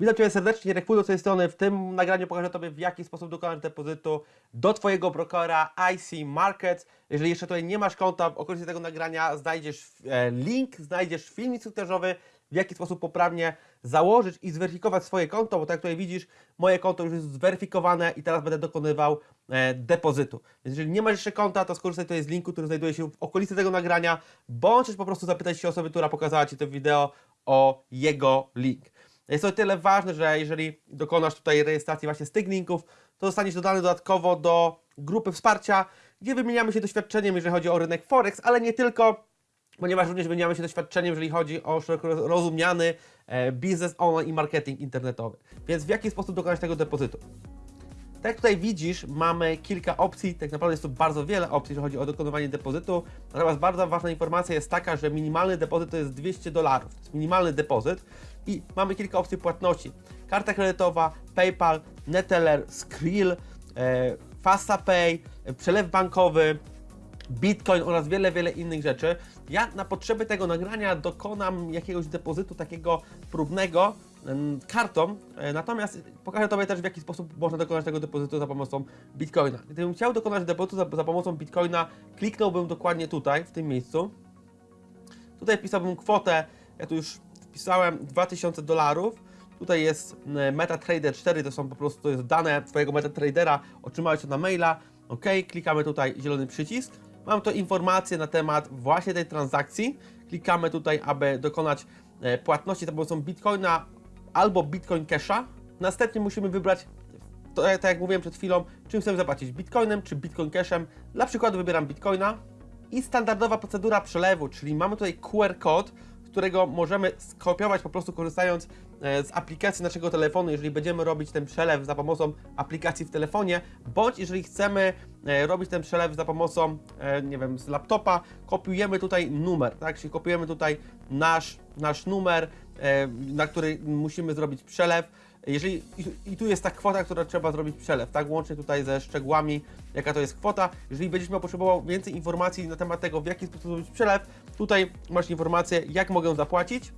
Witam Cię serdecznie, Rekfudo z tej strony. W tym nagraniu pokażę Tobie, w jaki sposób dokonać depozytu do Twojego brokera IC Markets. Jeżeli jeszcze tutaj nie masz konta, w okolicy tego nagrania znajdziesz e, link, znajdziesz film instruktażowy, w jaki sposób poprawnie założyć i zweryfikować swoje konto, bo tak jak tutaj widzisz, moje konto już jest zweryfikowane i teraz będę dokonywał e, depozytu. Więc jeżeli nie masz jeszcze konta, to skorzystaj tutaj z linku, który znajduje się w okolicy tego nagrania, bądź też po prostu zapytaj się osoby, która pokazała Ci to wideo o jego link. Jest to tyle ważne, że jeżeli dokonasz tutaj rejestracji właśnie z tych linków, to zostaniesz dodany dodatkowo do grupy wsparcia, gdzie wymieniamy się doświadczeniem, jeżeli chodzi o rynek Forex, ale nie tylko, ponieważ również wymieniamy się doświadczeniem, jeżeli chodzi o szeroko rozumiany e, biznes online i marketing internetowy. Więc w jaki sposób dokonać tego depozytu? Tak jak tutaj widzisz, mamy kilka opcji, tak naprawdę jest tu bardzo wiele opcji, jeżeli chodzi o dokonywanie depozytu. Natomiast bardzo ważna informacja jest taka, że minimalny depozyt to jest 200 dolarów. To jest minimalny depozyt i mamy kilka opcji płatności. Karta kredytowa, PayPal, Neteller, Skrill, e, FastaPay, przelew bankowy, Bitcoin oraz wiele, wiele innych rzeczy. Ja na potrzeby tego nagrania dokonam jakiegoś depozytu takiego próbnego kartą, e, natomiast pokażę Tobie też w jaki sposób można dokonać tego depozytu za pomocą Bitcoina. Gdybym chciał dokonać depozytu za, za pomocą Bitcoina, kliknąłbym dokładnie tutaj, w tym miejscu. Tutaj wpisałbym kwotę, ja tu już wpisałem 2000 dolarów. Tutaj jest e, MetaTrader 4, to są po prostu to jest dane Twojego MetaTradera, otrzymałeś to na maila. OK, klikamy tutaj zielony przycisk. Mam tu informacje na temat właśnie tej transakcji. Klikamy tutaj, aby dokonać e, płatności za pomocą Bitcoina albo Bitcoin Casha. Następnie musimy wybrać, to, tak jak mówiłem przed chwilą, czym chcemy zapłacić, Bitcoinem czy Bitcoin Cashem. Dla przykładu wybieram Bitcoina i standardowa procedura przelewu, czyli mamy tutaj QR kod, którego możemy skopiować po prostu korzystając e, z aplikacji naszego telefonu, jeżeli będziemy robić ten przelew za pomocą aplikacji w telefonie, bądź jeżeli chcemy e, robić ten przelew za pomocą, e, nie wiem, z laptopa, kopiujemy tutaj numer, tak, czyli kopiujemy tutaj nasz, nasz numer, na który musimy zrobić przelew, jeżeli, i, tu jest ta kwota, która trzeba zrobić przelew, tak, łącznie tutaj ze szczegółami, jaka to jest kwota. Jeżeli będziesz miał potrzebował więcej informacji na temat tego, w jaki sposób zrobić przelew, tutaj masz informację, jak mogę zapłacić.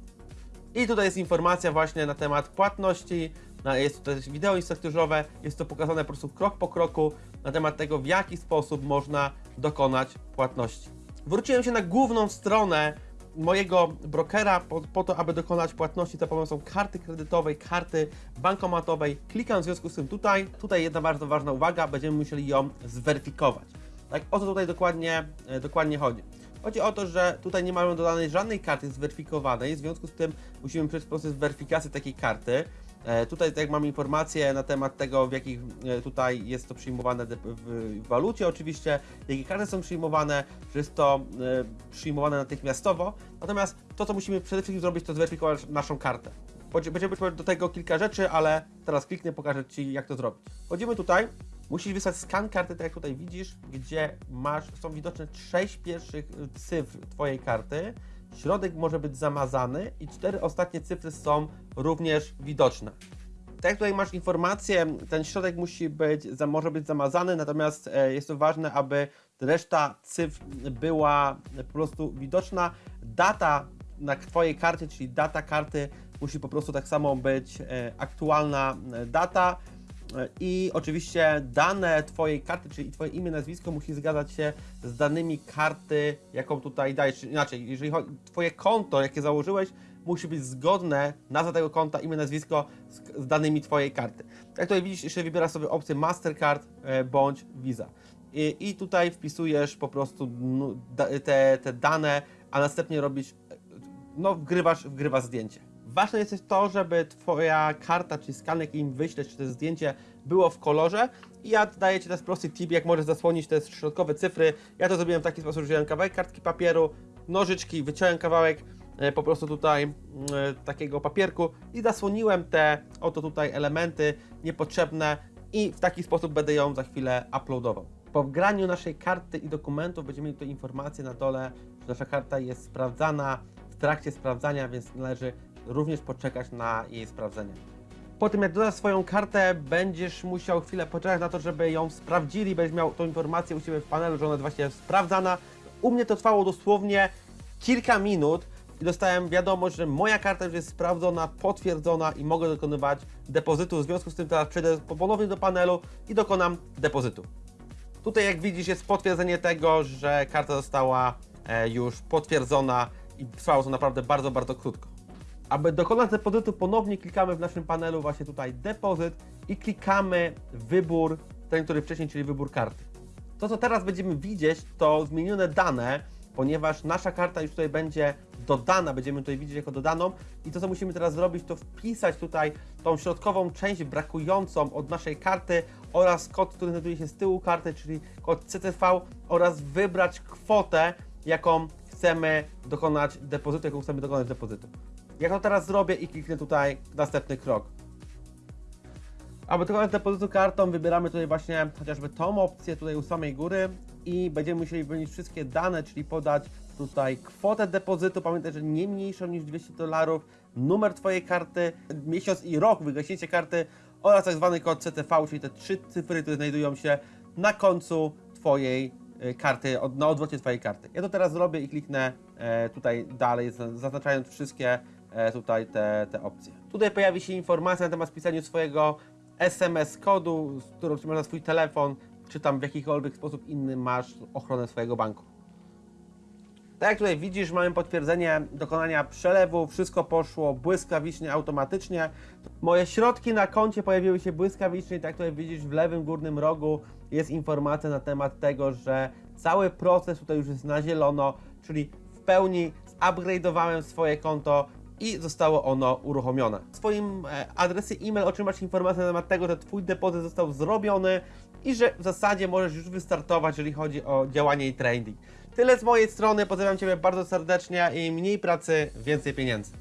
I tutaj jest informacja właśnie na temat płatności, jest tutaj wideo instruktażowe, jest to pokazane po prostu krok po kroku na temat tego, w jaki sposób można dokonać płatności. Wróciłem się na główną stronę mojego brokera po, po, to, aby dokonać płatności za pomocą karty kredytowej, karty bankomatowej. Klikam w związku z tym tutaj. Tutaj jedna bardzo ważna uwaga, będziemy musieli ją zweryfikować. Tak, o co tutaj dokładnie, e, dokładnie chodzi? Chodzi o to, że tutaj nie mamy dodanej żadnej karty zweryfikowanej, w związku z tym musimy przejść proces weryfikacji takiej karty. E, tutaj tak mamy informacje na temat tego, w jakich e, tutaj jest to przyjmowane w walucie oczywiście, jakie karty są przyjmowane, że jest to e, przyjmowane natychmiastowo. Natomiast to, co musimy przede wszystkim zrobić, to zweryfikować naszą kartę. Będziemy do tego kilka rzeczy, ale teraz kliknę, pokażę Ci, jak to zrobić. Wchodzimy tutaj, musisz wysłać skan karty, tak jak tutaj widzisz, gdzie masz, są widoczne 6 pierwszych cyfr Twojej karty, środek może być zamazany i cztery ostatnie cyfry są również widoczne. Tak jak tutaj masz informację, ten środek musi być, może być zamazany, natomiast e, jest to ważne, aby reszta cyfr była po prostu widoczna. Data na Twojej karcie, czyli data karty musi po prostu tak samo być e, aktualna e, data i oczywiście dane Twojej karty, czyli Twoje imię, nazwisko musi zgadzać się z danymi karty, jaką tutaj dajesz. Czyli inaczej, jeżeli chodzi, Twoje konto, jakie założyłeś, musi być zgodne, nazwa tego konta, imię, nazwisko z, z danymi Twojej karty. Jak tutaj widzisz, jeszcze wybierasz sobie opcję Mastercard e, bądź Visa. I, I, tutaj wpisujesz po prostu te, te dane, a następnie robisz, no wgrywasz, wgrywasz zdjęcie. Ważne jest to, żeby Twoja karta, czy skanek im wyślesz, czy to zdjęcie było w kolorze. I ja daję Ci teraz prosty tip, jak możesz zasłonić te środkowe cyfry. Ja to zrobiłem w taki sposób, że wziąłem kawałek kartki papieru, nożyczki, wyciąłem kawałek e, po prostu tutaj e, takiego papierku i zasłoniłem te oto tutaj elementy niepotrzebne i w taki sposób będę ją za chwilę uploadował. Po wgraniu naszej karty i dokumentów będziemy mieli tu informację na dole, że nasza karta jest sprawdzana, w trakcie sprawdzania, więc należy również poczekać na jej sprawdzenie. Po tym jak dodasz swoją kartę, będziesz musiał chwilę poczekać na to, żeby ją sprawdzili, będziesz miał tą informację u siebie w panelu, że ona jest właśnie sprawdzana. U mnie to trwało dosłownie kilka minut. i dostałem wiadomość, że moja karta już jest sprawdzona, potwierdzona i mogę dokonywać depozytu. W związku z tym teraz przejdę po- ponownie do panelu i dokonam depozytu. Tutaj jak widzisz jest potwierdzenie tego, że karta została e, już potwierdzona i trwało to naprawdę bardzo, bardzo krótko. Aby dokonać depozytu ponownie klikamy w naszym panelu właśnie tutaj depozyt i klikamy wybór, ten który wcześniej, czyli wybór karty. To co teraz będziemy widzieć to zmienione dane, ponieważ nasza karta już tutaj będzie dodana, będziemy tutaj widzieć jako dodaną i to co musimy teraz zrobić to wpisać tutaj tą środkową część brakującą od naszej karty oraz kod, który znajduje się z tyłu karty, czyli kod CTV oraz wybrać kwotę, jaką chcemy dokonać depozytu, jaką chcemy dokonać depozytu. Jak to teraz zrobię i kliknę tutaj następny krok. Aby dokonać depozytu kartą, wybieramy tutaj właśnie chociażby tą opcję tutaj u samej góry i będziemy musieli wypełnić wszystkie dane, czyli podać tutaj kwotę depozytu, pamiętaj, że nie mniejszą niż 200 dolarów, numer Twojej karty, miesiąc i rok, wygaśnięcie karty oraz tak zwany kod CTV, czyli te trzy cyfry, które znajdują się na końcu Twojej y, karty, na odwrocie Twojej karty. Ja to teraz zrobię i kliknę e, tutaj dalej, za- zaznaczając wszystkie tutaj te, te opcje. Tutaj pojawi się informacja na temat wpisania swojego SMS kodu, z którą trzymasz na swój telefon, czy tam w jakikolwiek sposób inny masz ochronę swojego banku. Tak jak tutaj widzisz, mamy potwierdzenie dokonania przelewu, wszystko poszło błyskawicznie, automatycznie. Moje środki na koncie pojawiły się błyskawicznie, tak jak tutaj widzisz w lewym górnym rogu jest informacja na temat tego, że cały proces tutaj już jest na zielono, czyli w pełni zupgrade'owałem swoje konto i zostało ono uruchomione. W swoim e, adresie e-mail otrzymasz informację na temat tego, że Twój depozyt został zrobiony i że w zasadzie możesz już wystartować, jeżeli chodzi o działanie i trading. Tyle z mojej strony, pozdrawiam Ciebie bardzo serdecznie i mniej pracy, więcej pieniędzy.